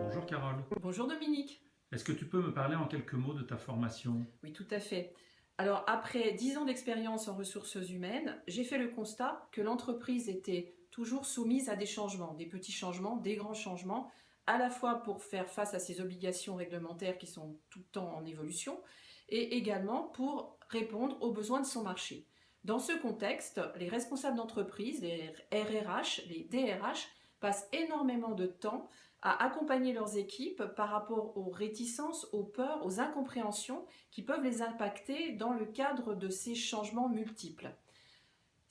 Bonjour Carole. Bonjour Dominique. Est-ce que tu peux me parler en quelques mots de ta formation? Oui, tout à fait. Alors, après 10 ans d'expérience en ressources humaines, j'ai fait le constat que l'entreprise était toujours soumise à des changements, des petits changements, des grands changements, à la fois pour faire face à ses obligations réglementaires qui sont tout le temps en évolution, et également pour répondre aux besoins de son marché. Dans ce contexte, les responsables d'entreprise, les RRH, les DRH, passent énormément de temps à accompagner leurs équipes par rapport aux réticences, aux peurs, aux incompréhensions qui peuvent les impacter dans le cadre de ces changements multiples.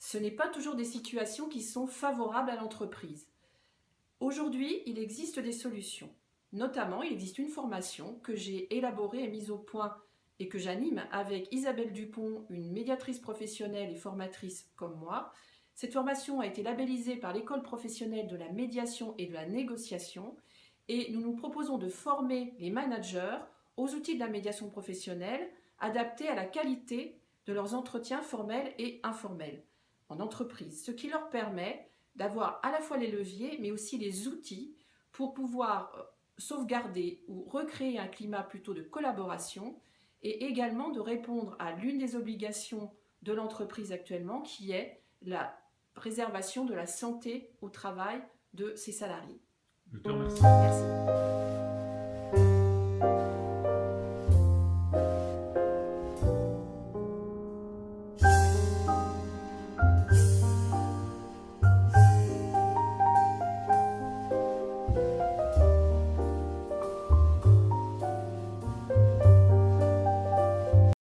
Ce n'est pas toujours des situations qui sont favorables à l'entreprise. Aujourd'hui, il existe des solutions. Notamment, il existe une formation que j'ai élaborée et mise au point et que j'anime avec Isabelle Dupont, une médiatrice professionnelle et formatrice comme moi, cette formation a été labellisée par l'école professionnelle de la médiation et de la négociation et nous nous proposons de former les managers aux outils de la médiation professionnelle adaptés à la qualité de leurs entretiens formels et informels en entreprise, ce qui leur permet d'avoir à la fois les leviers mais aussi les outils pour pouvoir euh, sauvegarder ou recréer un climat plutôt de collaboration et également de répondre à l'une des obligations de l'entreprise actuellement qui est la préservation de la santé au travail de ses salariés. Je te remercie. Merci.